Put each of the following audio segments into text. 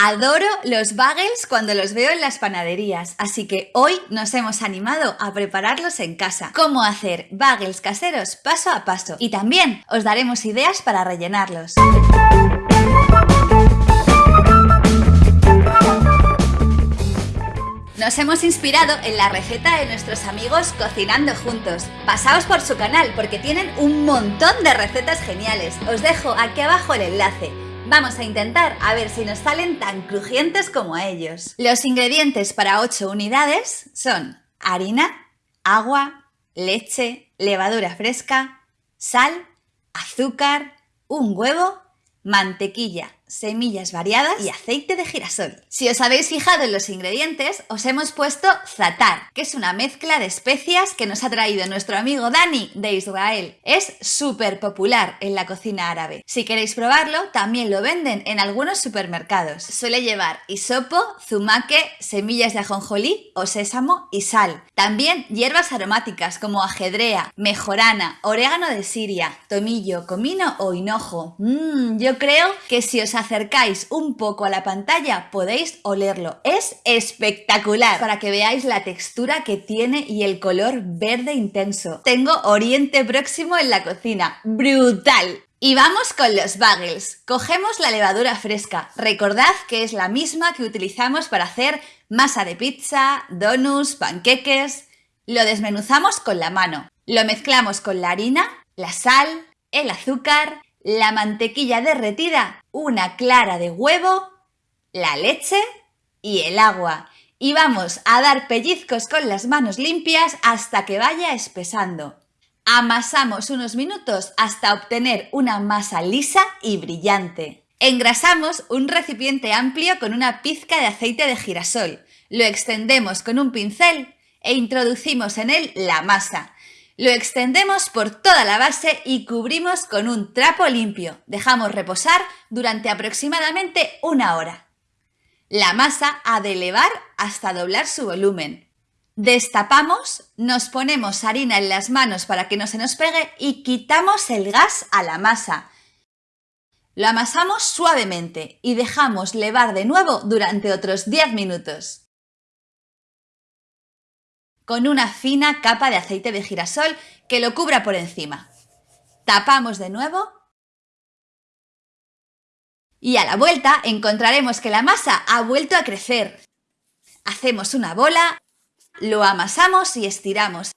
Adoro los bagels cuando los veo en las panaderías, así que hoy nos hemos animado a prepararlos en casa. Cómo hacer bagels caseros paso a paso y también os daremos ideas para rellenarlos. Nos hemos inspirado en la receta de nuestros amigos Cocinando Juntos. Pasaos por su canal porque tienen un montón de recetas geniales. Os dejo aquí abajo el enlace. Vamos a intentar a ver si nos salen tan crujientes como ellos. Los ingredientes para 8 unidades son harina, agua, leche, levadura fresca, sal, azúcar, un huevo, mantequilla, semillas variadas y aceite de girasol. Si os habéis fijado en los ingredientes, os hemos puesto zatar, que es una mezcla de especias que nos ha traído nuestro amigo Dani de Israel. Es súper popular en la cocina árabe. Si queréis probarlo, también lo venden en algunos supermercados. Suele llevar hisopo, zumaque, semillas de ajonjolí o sésamo y sal. También hierbas aromáticas como ajedrea, mejorana, orégano de Siria, tomillo, comino o hinojo. Mmm, yo creo que si os acercáis un poco a la pantalla podéis olerlo. Es espectacular para que veáis la textura que tiene y el color verde intenso. Tengo Oriente Próximo en la cocina. ¡Brutal! Y vamos con los bagels. Cogemos la levadura fresca. Recordad que es la misma que utilizamos para hacer masa de pizza, donuts, panqueques. Lo desmenuzamos con la mano. Lo mezclamos con la harina, la sal, el azúcar, la mantequilla derretida, una clara de huevo, la leche y el agua. Y vamos a dar pellizcos con las manos limpias hasta que vaya espesando. Amasamos unos minutos hasta obtener una masa lisa y brillante. Engrasamos un recipiente amplio con una pizca de aceite de girasol. Lo extendemos con un pincel e introducimos en él la masa. Lo extendemos por toda la base y cubrimos con un trapo limpio. Dejamos reposar durante aproximadamente una hora. La masa ha de elevar hasta doblar su volumen. Destapamos, nos ponemos harina en las manos para que no se nos pegue y quitamos el gas a la masa. Lo amasamos suavemente y dejamos levar de nuevo durante otros 10 minutos con una fina capa de aceite de girasol que lo cubra por encima. Tapamos de nuevo y a la vuelta encontraremos que la masa ha vuelto a crecer. Hacemos una bola, lo amasamos y estiramos.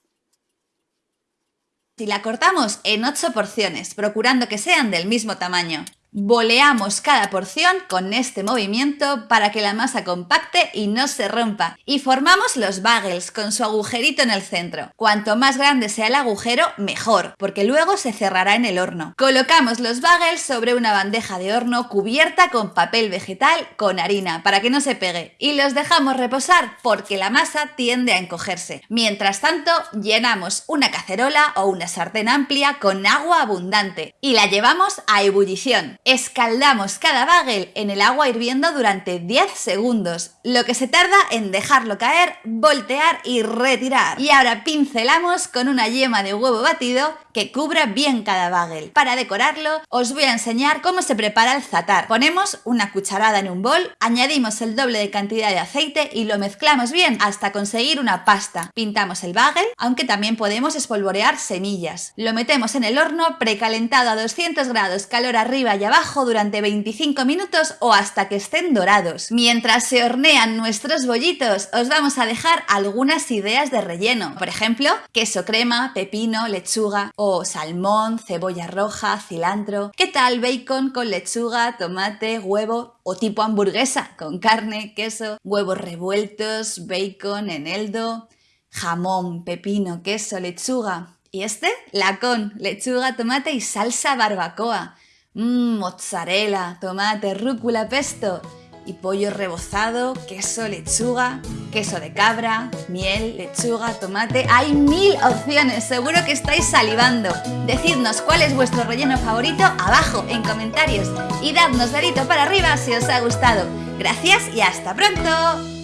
Y la cortamos en 8 porciones, procurando que sean del mismo tamaño. Boleamos cada porción con este movimiento para que la masa compacte y no se rompa. Y formamos los bagels con su agujerito en el centro. Cuanto más grande sea el agujero, mejor, porque luego se cerrará en el horno. Colocamos los bagels sobre una bandeja de horno cubierta con papel vegetal con harina para que no se pegue. Y los dejamos reposar porque la masa tiende a encogerse. Mientras tanto, llenamos una cacerola o una sartén amplia con agua abundante y la llevamos a ebullición. Escaldamos cada bagel en el agua hirviendo durante 10 segundos, lo que se tarda en dejarlo caer, voltear y retirar. Y ahora pincelamos con una yema de huevo batido que cubra bien cada bagel. Para decorarlo, os voy a enseñar cómo se prepara el zatar. Ponemos una cucharada en un bol, añadimos el doble de cantidad de aceite y lo mezclamos bien hasta conseguir una pasta. Pintamos el bagel, aunque también podemos espolvorear semillas. Lo metemos en el horno precalentado a 200 grados, calor arriba y abajo durante 25 minutos o hasta que estén dorados. Mientras se hornean nuestros bollitos, os vamos a dejar algunas ideas de relleno. Por ejemplo, queso crema, pepino, lechuga o salmón, cebolla roja, cilantro. ¿Qué tal bacon con lechuga, tomate, huevo o tipo hamburguesa con carne, queso, huevos revueltos, bacon, eneldo, jamón, pepino, queso, lechuga? ¿Y este? La con lechuga, tomate y salsa barbacoa. Mmm, mozzarella, tomate, rúcula, pesto y pollo rebozado, queso, lechuga, queso de cabra, miel, lechuga, tomate. Hay mil opciones, seguro que estáis salivando. Decidnos cuál es vuestro relleno favorito abajo en comentarios y dadnos dedito para arriba si os ha gustado. Gracias y hasta pronto.